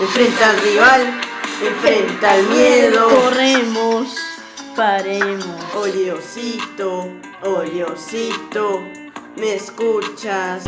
Enfrenta al rival, enfrenta al miedo. Corremos, paremos. Oye osito, ¿me escuchas?